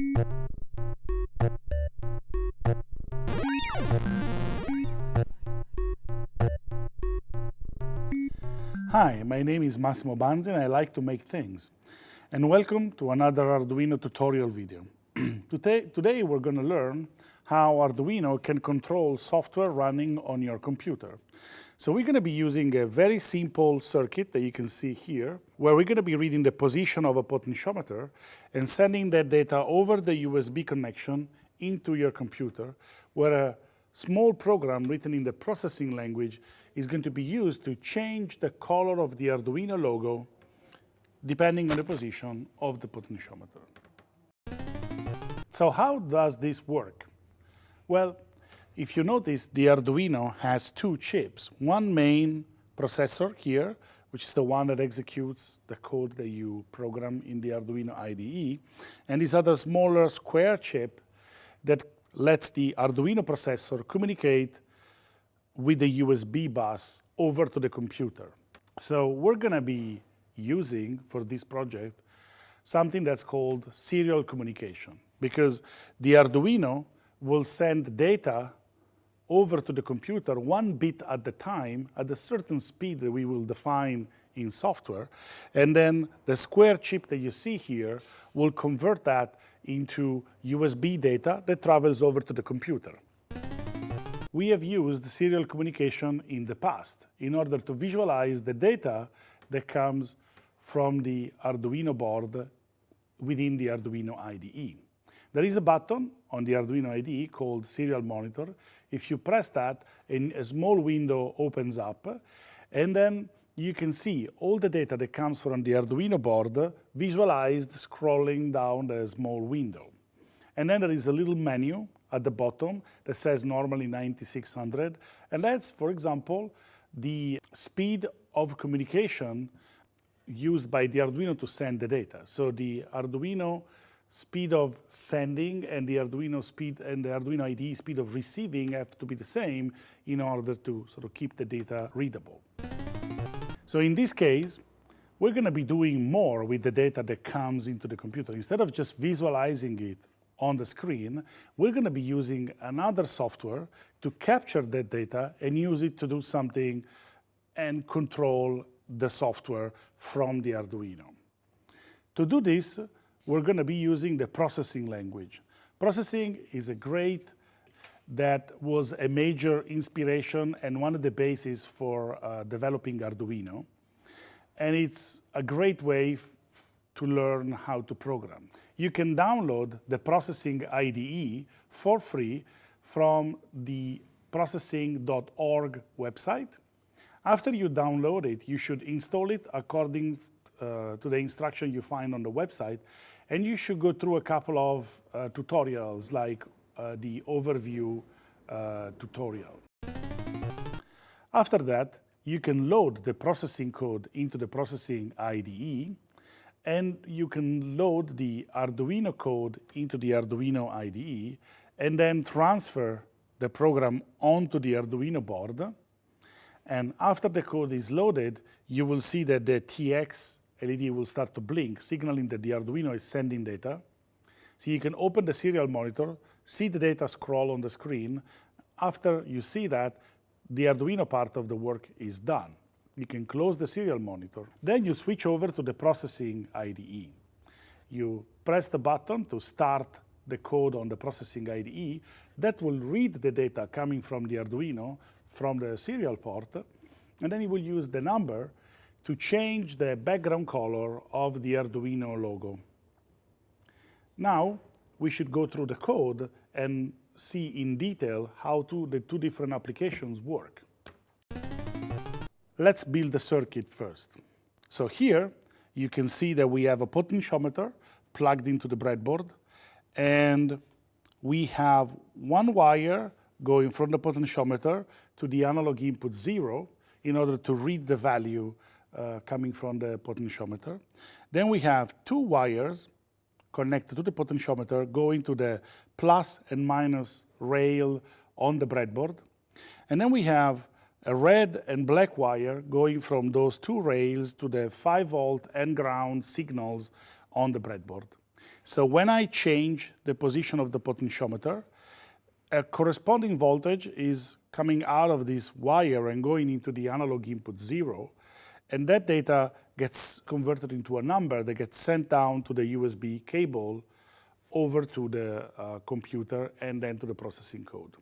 Hi, my name is Massimo Banzi and I like to make things. And welcome to another Arduino tutorial video. today, today we're going to learn how Arduino can control software running on your computer. So we're going to be using a very simple circuit that you can see here, where we're going to be reading the position of a potentiometer and sending that data over the USB connection into your computer, where a small program written in the processing language is going to be used to change the color of the Arduino logo depending on the position of the potentiometer. So how does this work? Well, if you notice, the Arduino has two chips. One main processor here, which is the one that executes the code that you program in the Arduino IDE, and this other smaller square chip that lets the Arduino processor communicate with the USB bus over to the computer. So we're going to be using for this project something that's called serial communication because the Arduino will send data over to the computer one bit at a time at a certain speed that we will define in software. And then the square chip that you see here will convert that into USB data that travels over to the computer. We have used serial communication in the past in order to visualize the data that comes from the Arduino board within the Arduino IDE. There is a button on the Arduino IDE called Serial Monitor. If you press that, a small window opens up, and then you can see all the data that comes from the Arduino board visualized scrolling down the small window. And then there is a little menu at the bottom that says normally 9600, and that's, for example, the speed of communication used by the Arduino to send the data. So the Arduino speed of sending and the Arduino speed and the Arduino IDE speed of receiving have to be the same in order to sort of keep the data readable. So in this case, we're going to be doing more with the data that comes into the computer. Instead of just visualizing it on the screen, we're going to be using another software to capture that data and use it to do something and control the software from the Arduino. To do this, we're going to be using the processing language. Processing is a great, that was a major inspiration and one of the bases for uh, developing Arduino. And it's a great way to learn how to program. You can download the Processing IDE for free from the processing.org website. After you download it, you should install it according uh, to the instruction you find on the website and you should go through a couple of uh, tutorials like uh, the overview uh, tutorial. After that, you can load the processing code into the processing IDE and you can load the Arduino code into the Arduino IDE and then transfer the program onto the Arduino board. And after the code is loaded, you will see that the TX LED will start to blink, signaling that the Arduino is sending data. So you can open the serial monitor, see the data scroll on the screen. After you see that, the Arduino part of the work is done. You can close the serial monitor. Then you switch over to the processing IDE. You press the button to start the code on the processing IDE. That will read the data coming from the Arduino from the serial port, and then it will use the number to change the background color of the Arduino logo. Now, we should go through the code and see in detail how to, the two different applications work. Let's build the circuit first. So here, you can see that we have a potentiometer plugged into the breadboard, and we have one wire going from the potentiometer to the analog input zero in order to read the value uh, coming from the potentiometer. Then we have two wires connected to the potentiometer going to the plus and minus rail on the breadboard. And then we have a red and black wire going from those two rails to the 5 volt and ground signals on the breadboard. So when I change the position of the potentiometer, a corresponding voltage is coming out of this wire and going into the analog input zero. And that data gets converted into a number that gets sent down to the USB cable over to the uh, computer and then to the processing code.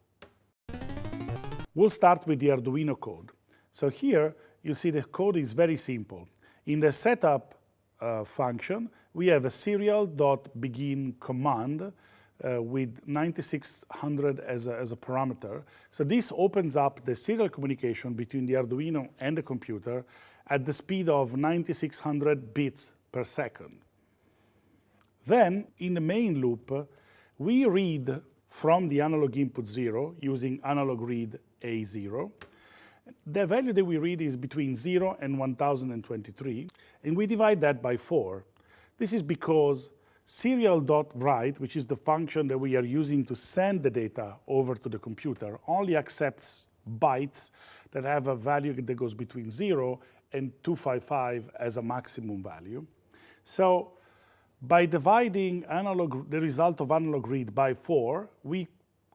We'll start with the Arduino code. So here, you see the code is very simple. In the setup uh, function, we have a serial.begin command uh, with 9600 as a, as a parameter. So this opens up the serial communication between the Arduino and the computer at the speed of 9600 bits per second. Then, in the main loop, we read from the analog input 0 using analog read A0. The value that we read is between 0 and 1023, and we divide that by 4. This is because serial.write, which is the function that we are using to send the data over to the computer, only accepts bytes that have a value that goes between 0 and 255 as a maximum value. So by dividing analog, the result of analog read by 4, we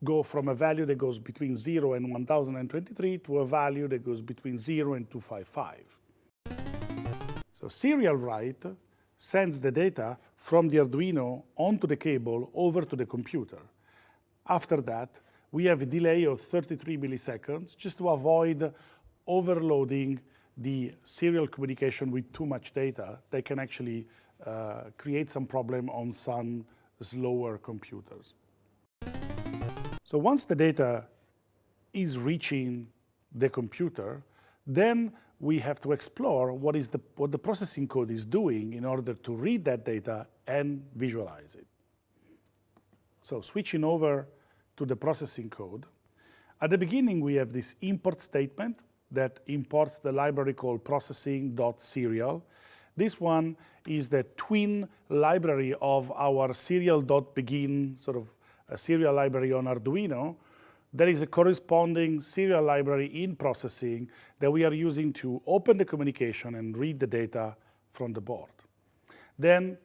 go from a value that goes between 0 and 1023 to a value that goes between 0 and 255. So serial write sends the data from the Arduino onto the cable over to the computer. After that, we have a delay of 33 milliseconds just to avoid overloading the serial communication with too much data they can actually uh, create some problem on some slower computers. So once the data is reaching the computer, then we have to explore what, is the, what the processing code is doing in order to read that data and visualize it. So switching over to the processing code, at the beginning we have this import statement that imports the library called processing.serial. This one is the twin library of our serial.begin sort of a serial library on Arduino, there is a corresponding serial library in processing that we are using to open the communication and read the data from the board. Then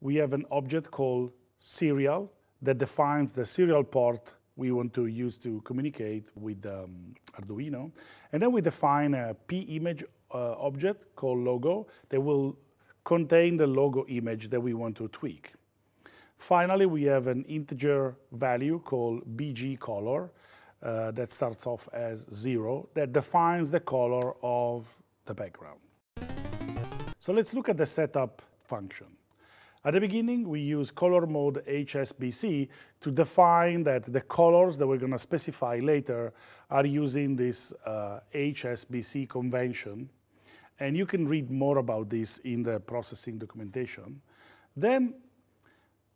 we have an object called serial that defines the serial port we want to use to communicate with um, Arduino. And then we define a p-image uh, object called logo that will contain the logo image that we want to tweak. Finally, we have an integer value called bg color uh, that starts off as zero that defines the color of the background. So let's look at the setup function. At the beginning, we use color mode HSBC to define that the colors that we're going to specify later are using this uh, HSBC convention. And you can read more about this in the processing documentation. Then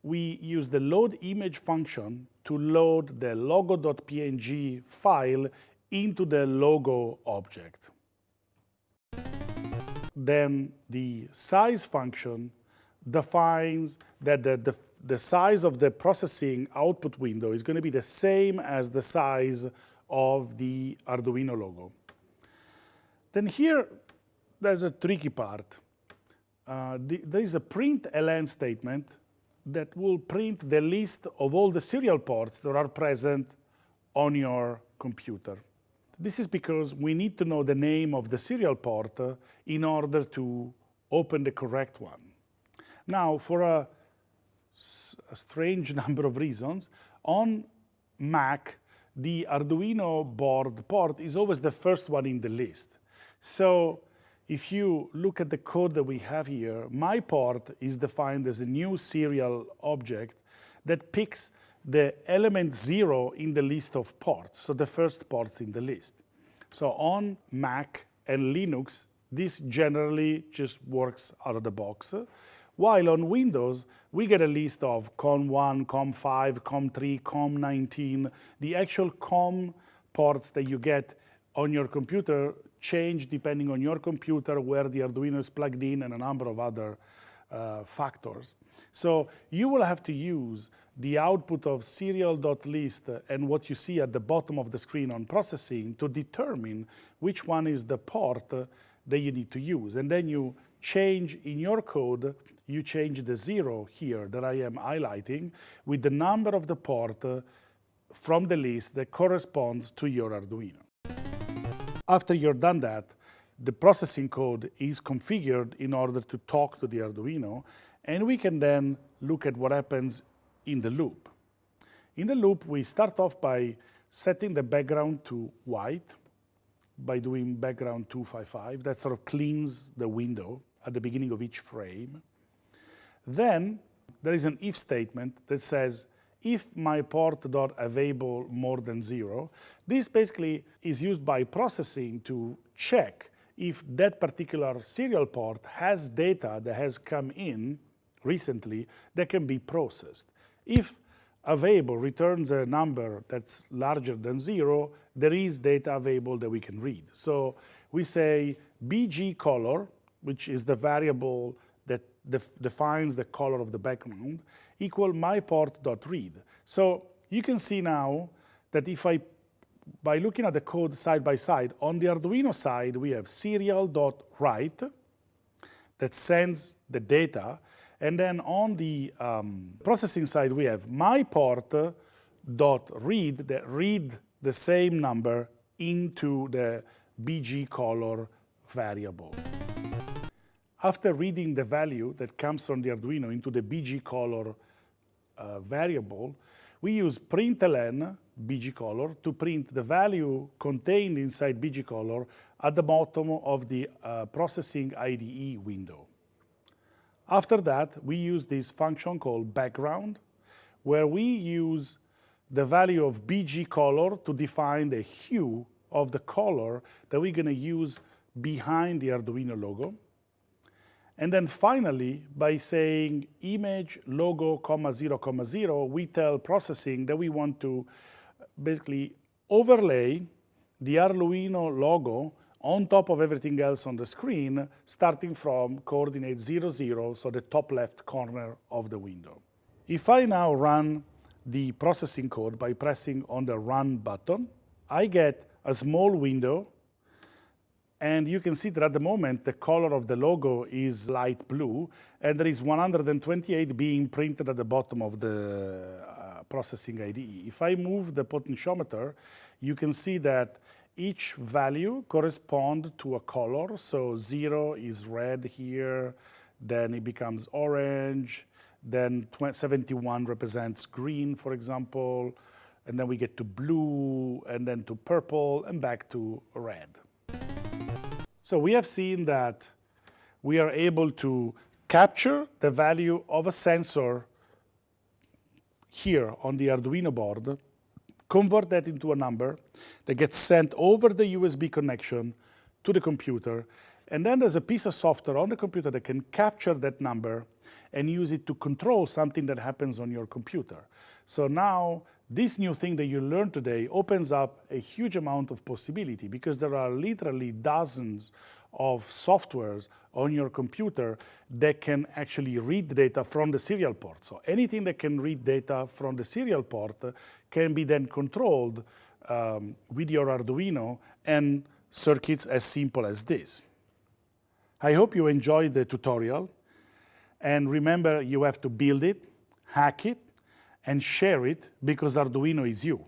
we use the load image function to load the logo.png file into the logo object. Then the size function defines that the, the, the, size of the processing output window is going to be the same as the size of the Arduino logo. Then here, there's a tricky part. Uh, the, there is a print ln statement that will print the list of all the serial ports that are present on your computer. This is because we need to know the name of the serial port uh, in order to open the correct one. Now, for a, a strange number of reasons, on Mac, the Arduino board port is always the first one in the list. So if you look at the code that we have here, my port is defined as a new serial object that picks the element zero in the list of ports, so the first port in the list. So on Mac and Linux, this generally just works out of the box. While on Windows, we get a list of COM1, COM5, COM3, COM19. The actual COM ports that you get on your computer change depending on your computer, where the Arduino is plugged in, and a number of other uh, factors. So you will have to use the output of serial.list and what you see at the bottom of the screen on processing to determine which one is the port that you need to use. And then you change in your code, you change the zero here that I am highlighting with the number of the port uh, from the list that corresponds to your Arduino. After you're done that, the processing code is configured in order to talk to the Arduino, and we can then look at what happens in the loop. In the loop, we start off by setting the background to white by doing background 255. That sort of cleans the window at the beginning of each frame. Then there is an if statement that says, if my port dot available more than zero, this basically is used by processing to check if that particular serial port has data that has come in recently that can be processed. If available returns a number that's larger than zero, there is data available that we can read. So we say BG color, which is the variable that def defines the color of the background, equal myport.read. So you can see now that if I, by looking at the code side by side, on the Arduino side, we have serial.write that sends the data, and then on the um, processing side, we have myport.read that read the same number into the BG color variable. After reading the value that comes from the Arduino into the BG color uh, variable, we use println BG color to print the value contained inside BG color at the bottom of the uh, processing IDE window. After that, we use this function called background, where we use the value of BG color to define the hue of the color that we're going to use behind the Arduino logo. And then finally, by saying image logo comma zero comma zero, we tell processing that we want to basically overlay the Arduino logo on top of everything else on the screen, starting from coordinate 0, 0, so the top left corner of the window. If I now run the processing code by pressing on the Run button, I get a small window and you can see that at the moment, the color of the logo is light blue, and there is 128 being printed at the bottom of the uh, processing IDE. If I move the potentiometer, you can see that each value corresponds to a color. So zero is red here, then it becomes orange, then 71 represents green, for example, and then we get to blue, and then to purple, and back to red. So we have seen that we are able to capture the value of a sensor here on the Arduino board, convert that into a number that gets sent over the USB connection to the computer, and then there's a piece of software on the computer that can capture that number and use it to control something that happens on your computer. So now this new thing that you learned today opens up a huge amount of possibility because there are literally dozens of softwares on your computer that can actually read data from the serial port. So anything that can read data from the serial port can be then controlled um, with your Arduino and circuits as simple as this. I hope you enjoyed the tutorial. And remember, you have to build it, hack it, and share it because Arduino is you.